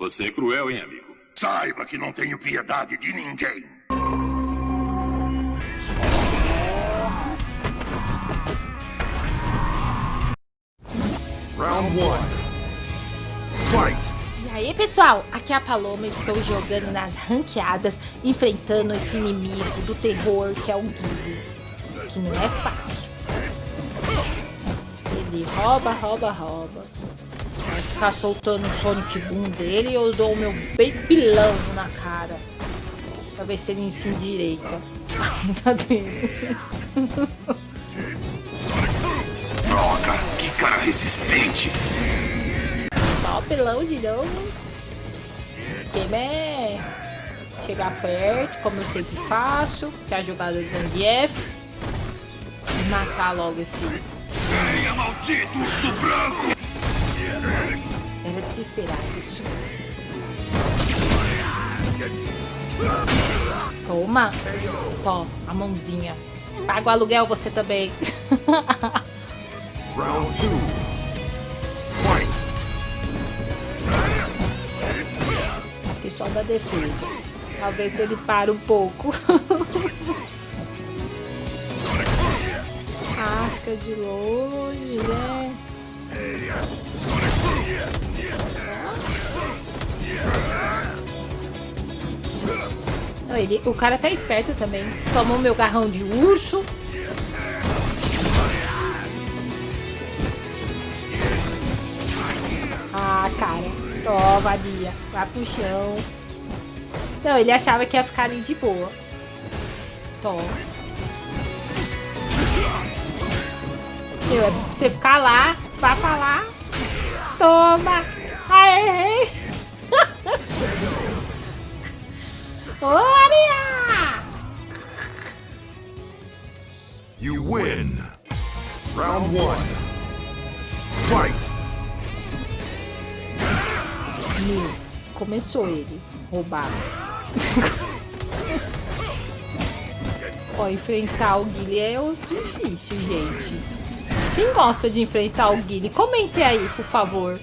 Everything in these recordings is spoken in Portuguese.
Você é cruel, hein, amigo? Saiba que não tenho piedade de ninguém. Round 1. Fight! E aí pessoal, aqui é a Paloma, estou jogando nas ranqueadas, enfrentando esse inimigo do terror que é o Guile, que não é fácil. Ele rouba, rouba, rouba. Vai ficar soltando o Sonic Boom dele e eu dou o meu pilão na cara. Pra ver se ele se endireita. tá. Droga, que cara resistente. Ó, pelão de novo. O esquema é chegar perto, como eu sempre faço, que é a jogada do Zangief. Matar logo esse. Venha, maldito urso branco! Era de se esperar isso. Toma! Tó, a mãozinha. Paga o aluguel você também. Round 2. Fight! Aqui só da defesa. Talvez ele pare um pouco. ah, fica de longe, né? Ele, o cara tá esperto também. Tomou meu garrão de urso. Ah, cara. Toma, vadia. Vai pro chão. Não, ele achava que ia ficar ali de boa. Toma. É você ficar lá, vai pra lá. Toma. Aê! Ô, Maria! You win! Round 1. Fight! Meu, começou ele. Roubado. Ó, enfrentar o Guile é difícil, gente. Quem gosta de enfrentar o Guile, comente aí, por favor.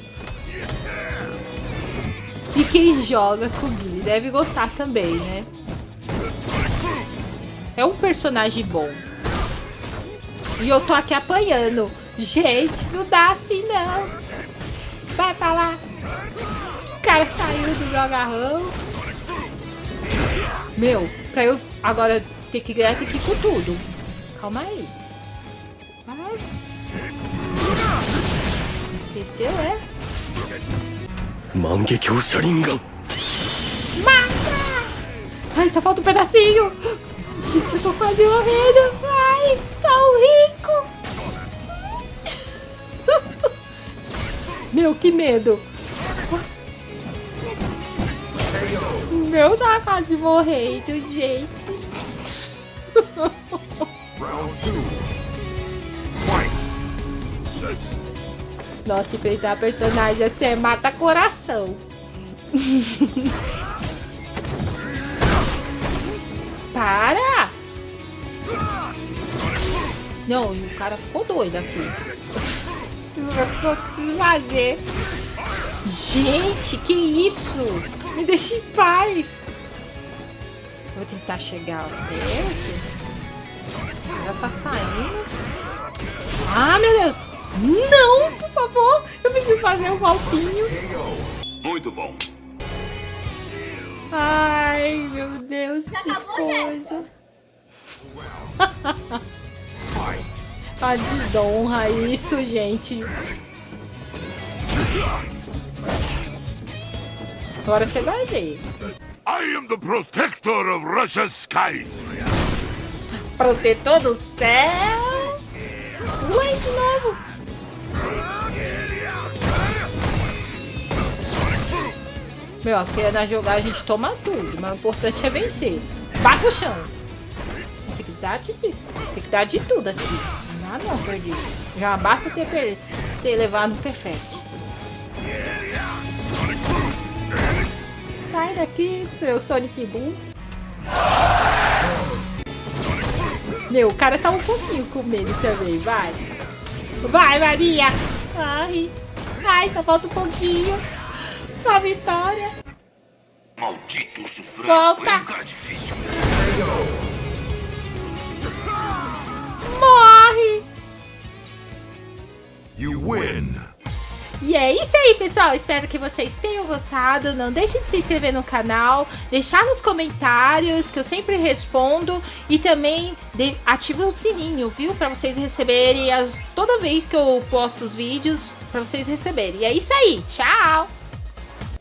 E quem joga com o Guile deve gostar também, né? É um personagem bom. E eu tô aqui apanhando. Gente, não dá assim não. Vai pra lá. O cara saiu do meu agarrão. Meu, pra eu agora ter que ganhar, tem que ir com tudo. Calma aí. Vai. Esqueceu, é? Mangekyou Sharingan. Mata! Ai, só falta um pedacinho. Gente, eu tô quase morrendo. Ai, só um risco. Meu, que medo. Meu, tá quase morrendo, gente. Round 2. Nossa, enfrentar personagem assim é mata coração. Para! Não, e o cara ficou doido aqui. Preciso fazer. Gente, que isso? Me deixa em paz. Vou tentar chegar perto. Já tá saindo. Ah, meu Deus. Não, por favor. Eu preciso fazer um golpinho. Muito bom. Ai, meu Deus, que coisa. Fight! A desonra isso, gente. Agora você vai ver. I am the protector of Russia's skies. Protetor do céu. Ué, Meu, aqui é na jogar a gente toma tudo, mas o importante é vencer. Vai pro chão. Tem que dar de, tem que dar de tudo aqui. Não, não, perdi. Já basta ter, per- ter levado um perfect. Sai daqui, seu Sonic Boom. Meu, o cara tá um pouquinho com medo também, vai. Vai, Maria. Ai, ai, só falta um pouquinho. Uma vitória. Maldito urso branco. Volta. É um cara difícil. Morre! You win. E é isso aí, pessoal. Espero que vocês tenham gostado. Não deixe de se inscrever no canal, deixar nos comentários, que eu sempre respondo. E também ative o sininho, viu? Pra vocês receberem as, toda vez que eu posto os vídeos, pra vocês receberem. E é isso aí. Tchau!